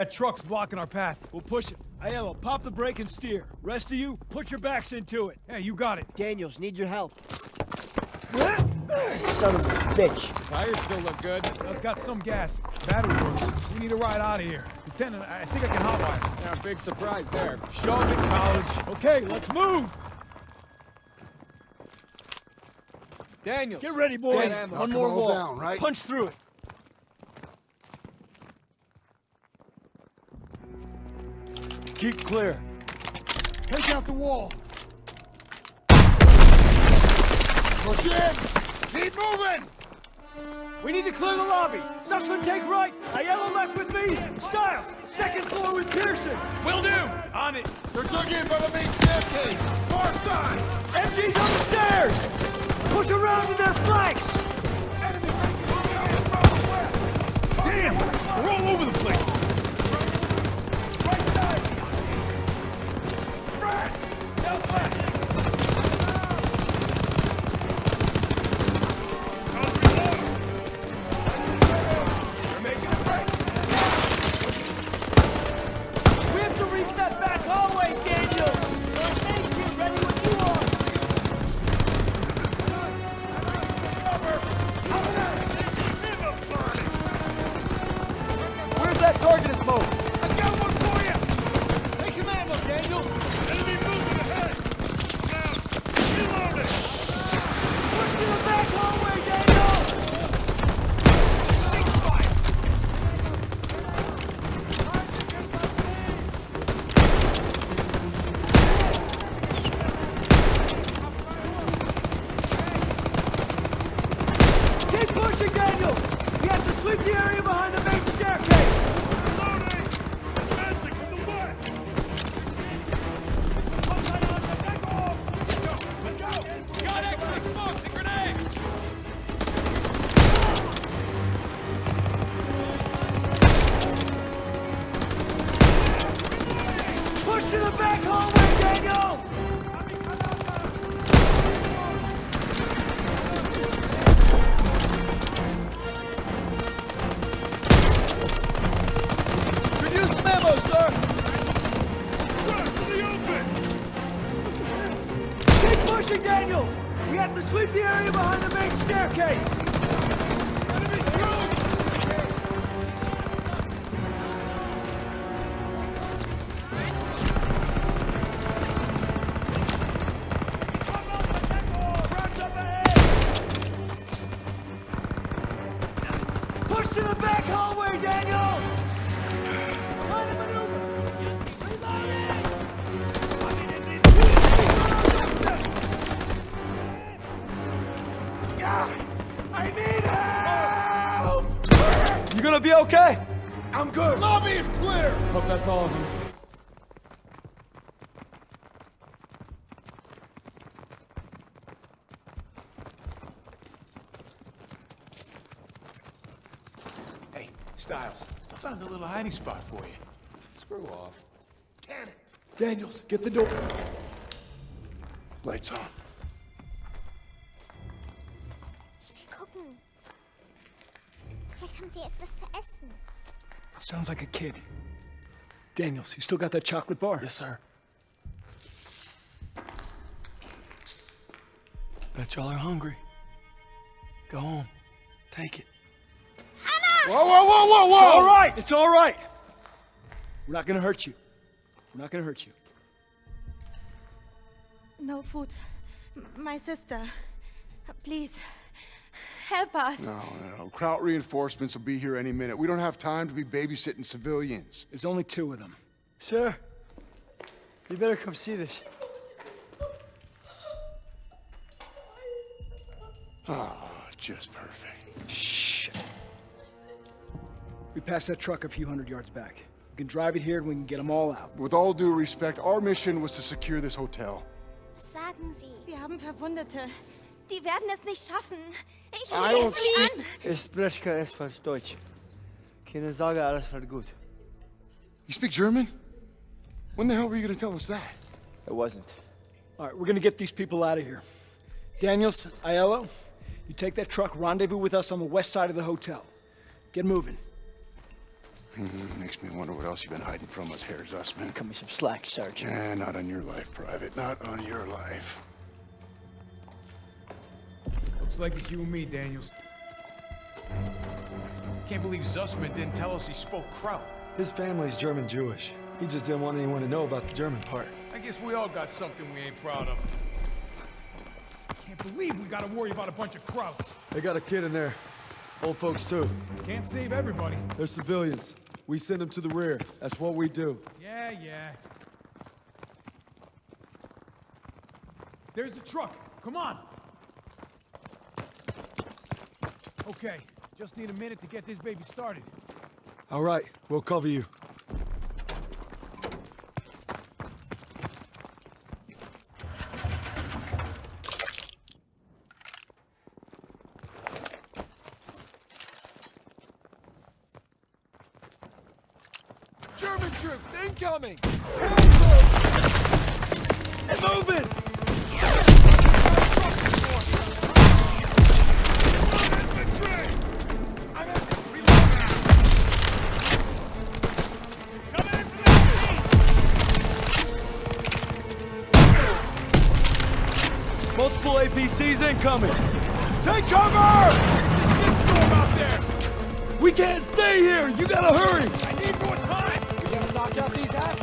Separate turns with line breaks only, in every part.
That truck's blocking our path.
We'll push it. Aiello, pop the brake and steer. Rest of you, put your backs into it.
Hey, you got it.
Daniels, need your help. Son of a bitch.
Tires still look good.
I've got some gas. Battery works. We need to ride out of here. Lieutenant, I think I can hotwire.
Yeah, big surprise there.
Shove it, college.
Okay, let's move!
Daniels.
Get ready, boys.
Get.
One more wall.
down, right?
Punch through it. Keep clear.
Take out the wall. Push in. Keep moving.
We need to clear the lobby. Zussman, take right. Aiello left with me. Stiles, second floor with Pierson.
Will do.
On it.
They're dug in by the main staircase. Far side.
MG's on the stairs. Push around to their flanks.
Damn! We're all over the
area behind the main staircase! Enemy through! Okay?
I'm good. Lobby is clear.
Hope that's all of them.
Hey, Stiles, I found a little hiding spot for you.
Screw off. Can it?
Daniels, get the door.
Lights on.
Haben sie etwas zu essen.
Sounds like a kid. Daniels, you still got that chocolate bar?
Yes, sir.
Bet y'all are hungry. Go home. Take it.
Whoa, whoa, whoa, whoa, whoa!
It's all right. It's all right. We're not gonna hurt you. We're not gonna hurt you.
No food. M- My sister. Please. Help us.
No, no, no. Kraut reinforcements will be here any minute. We don't have time to be babysitting civilians.
There's only two of them.
Sir, you better come see this.
Ah, just perfect.
Shh. We passed that truck a few hundred yards back. We can drive it here and we can get them all out.
With all due respect, our mission was to secure this hotel.
Sagen Sie?
Wir haben Verwundete. Die werden es nicht schaffen. Ich
I
lese
don't
sie an.
Ich spreche kein falsch Deutsch. Keine Sorge, alles wird gut.
You speak German? When the hell were you gonna tell us that?
It wasn't.
All right, we're gonna get these people out of here. Daniels, Aiello, you take that truck, rendezvous with us on the west side of the hotel. Get moving.
Makes me wonder what else you've been hiding from us, Herr Zussman.
Cut me some slack, Sergeant.
Eh, not on your life, Private. Not on your life.
Looks like it's you and me, Daniels. Can't believe Zussman didn't tell us he spoke Kraut.
His family's German Jewish. He just didn't want anyone to know about the German part.
I guess we all got something we ain't proud of. Can't believe we gotta worry about a bunch of Krauts.
They got a kid in there. Old folks, too.
Can't save everybody.
They're civilians. We send them to the rear. That's what we do.
Yeah, yeah. There's the truck. Come on. Okay, just need a minute to get this baby started.
All right, we'll cover you.
German troops incoming!
And moving! APCs incoming! Take cover!
Storm out there!
We can't stay here! You gotta hurry!
I need more time!
You gotta knock out these half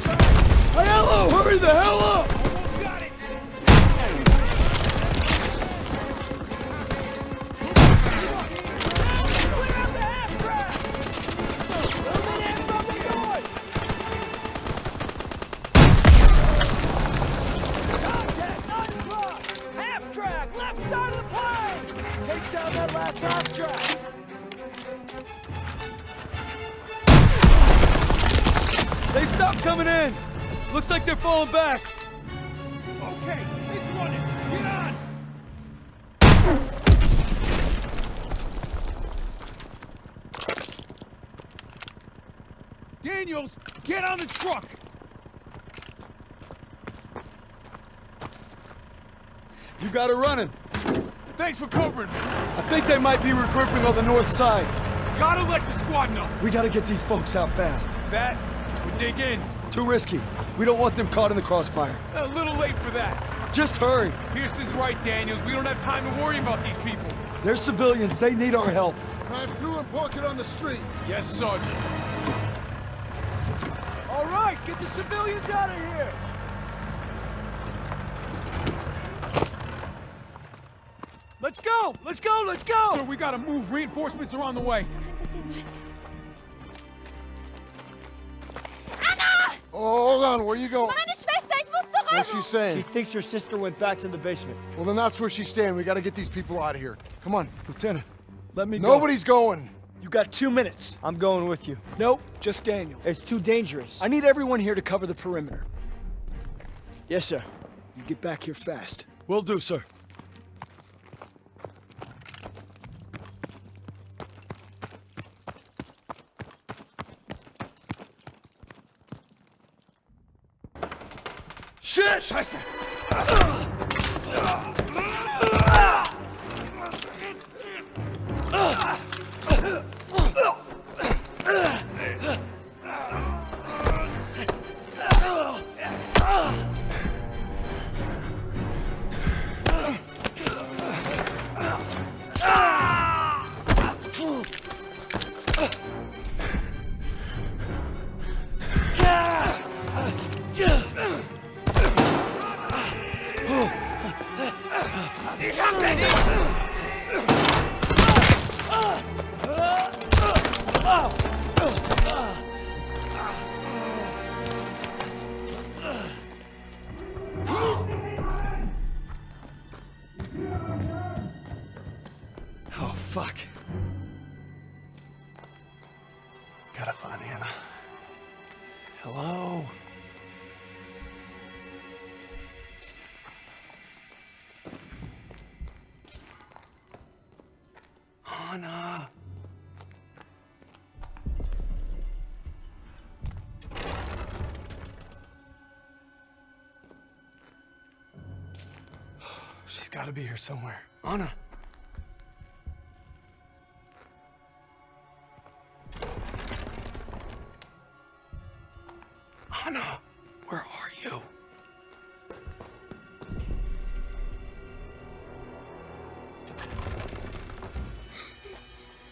Hello, hurry the hell up!
Down that last half track!
They stopped coming in! Looks like they're falling back!
Okay, it's running! Get on! Daniels, get on the truck!
You got it running.
Thanks for covering me.
I think they might be regrouping on the north side.
Gotta let the squad know.
We gotta get these folks out fast.
That, we dig in.
Too risky. We don't want them caught in the crossfire.
A little late for that.
Just hurry.
Pierson's right, Daniels. We don't have time to worry about these people.
They're civilians. They need our help.
Drive through and park it on the street.
Yes, Sergeant.
All right, get the civilians out of here! Let's go! Let's go! Let's go!
So we gotta move. Reinforcements are on the way.
Anna!
Oh, hold on. Where you going?
Meine Schwester, ich muss zurück!
What's she saying?
She thinks her sister went back to the basement.
Well, then that's where she's staying. We gotta get these people out of here. Come on.
Lieutenant, let me go.
Nobody's going.
You got two minutes.
I'm going with you.
Nope, just Daniels.
It's too dangerous.
I need everyone here to cover the perimeter.
Yes, sir.
You get back here fast.
Will do, sir. Shit! Scheiße! Oh, Anna. She's gotta be here somewhere. Anna.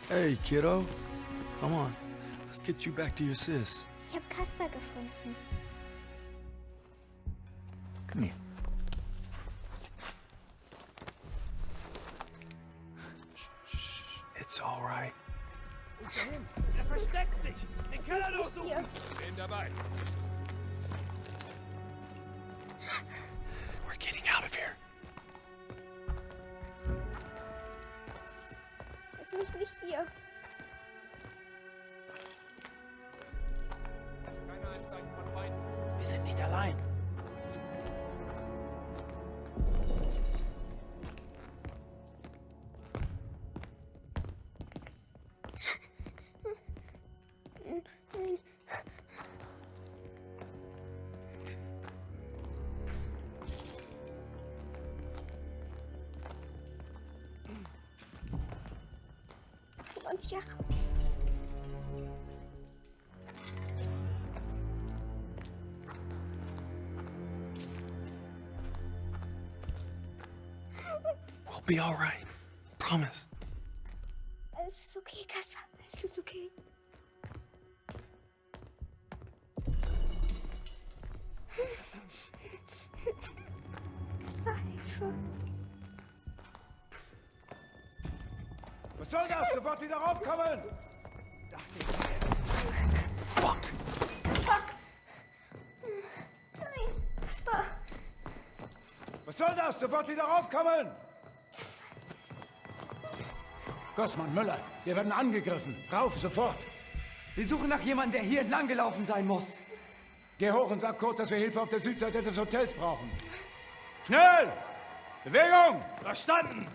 Hey, kiddo. Come on. Let's get you back to your sis.
Ich habe Kasper gefunden.
Come here. It's all right.
Er versteckt sich! Den Keller durchsuchen!
Hier.
Bin dabei.
Er ist wirklich hier.
Keine Anzeichen von Feinden.
Wir sind nicht allein.
Und hier raus.
We'll be all right. Promise.
Alles ist okay, Kasper. Alles ist okay.
Was soll das? Sofort wieder raufkommen!
Kasper! Nein, Kasper!
Was soll das? Sofort wieder raufkommen! Gossmann, Müller, wir werden angegriffen. Rauf, sofort!
Wir suchen nach jemandem, der hier entlang gelaufen sein muss.
Geh hoch und sag Kurt, dass wir Hilfe auf der Südseite des Hotels brauchen. Schnell! Bewegung! Verstanden!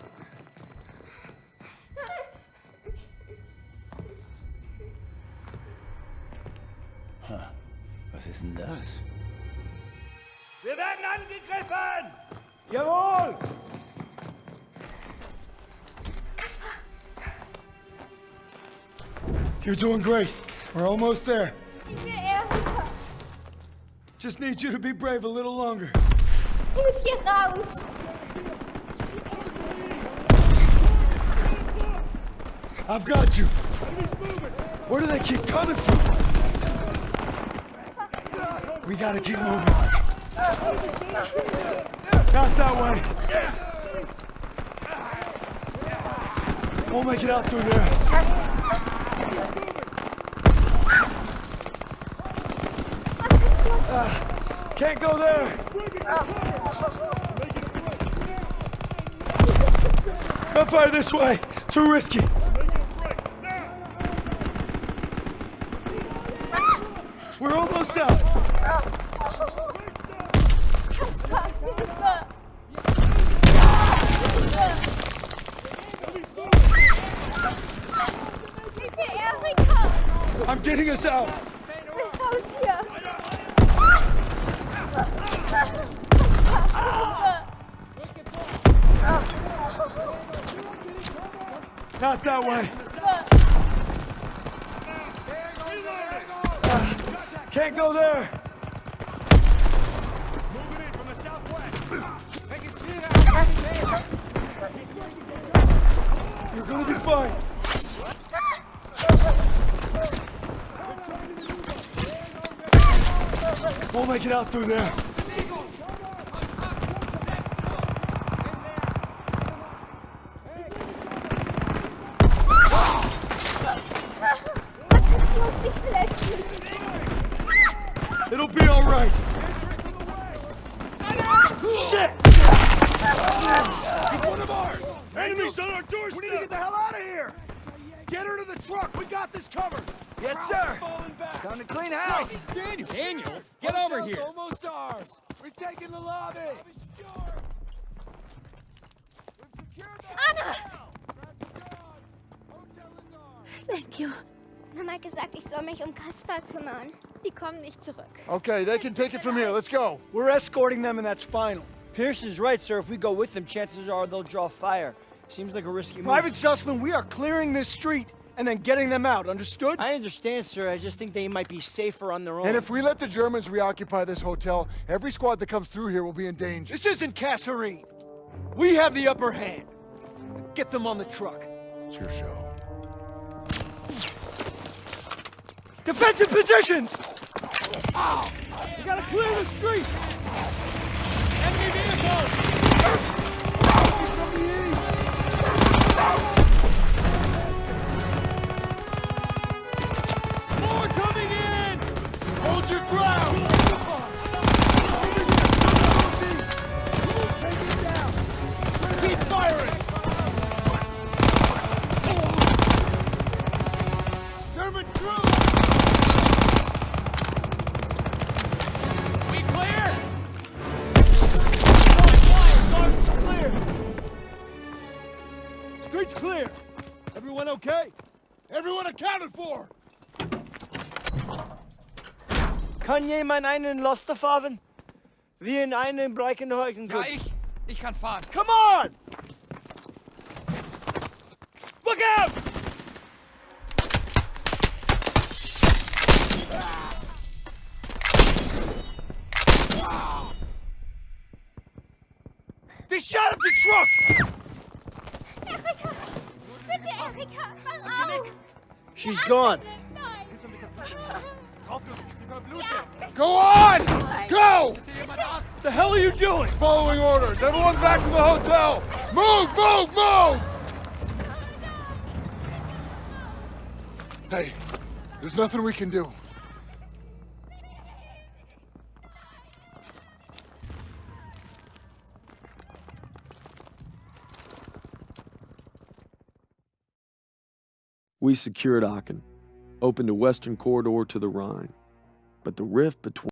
Was ist denn das?
Wir werden angegriffen! Jawohl!
You're doing great. We're almost there.
Ich will Erika.
Just need you to be brave a little longer.
Ich muss hier raus.
I've got you. Where do they keep coming from? We gotta keep moving. Not that way. We'll make it out through there.
Attention!
Can't go there. Gunfire this way. Too risky. We're almost out.
Kasper, Hilfe! Hilfe, Erika!
I'm getting us out.
Ich will raus hier!
Not that way. Can't go there.
Make it
out through there.
Attention, nicht verletzen!
It'll be all right.
One of ours! Enemies on our doorstep! We need to get the hell out of here! Get her to the truck! We got this covered!
Yes, sir. Time to clean house.
Daniel. Daniels? Get over here.
almost ours! We're taking the lobby!
Anna!
Thank you.
Mama hat gesagt, ich soll mich um Kasper kümmern.
Die kommen nicht zurück.
Okay, they can take it from here. Let's go.
We're escorting them, and that's final. Pierce is right, sir. If we go with them, chances are they'll draw fire. Seems like a risky move.
Private Zussman, we are clearing this street. And then getting them out, understood?
I understand, sir. I just think they might be safer on their own.
And if we let the Germans reoccupy this hotel, every squad that comes through here will be in danger.
This isn't Kasserine. We have the upper hand. Get them on the truck.
It's your show.
Defensive positions! Ah! You gotta clear the street! Enemy vehicles!
Kann jemand einen Laster fahren? Wir in einen Breckenhäusen
Ja, ich. Ich kann fahren.
Come on! Look out! They shot up the truck!
Erika! Bitte, Erika!
She's gone.
Nein!
Go on! Go!
The hell are you doing?
Following orders. Everyone back to the hotel! Move, move, move! Hey, there's nothing we can do.
We secured Aachen, opened a western corridor to the Rhine. But the rift between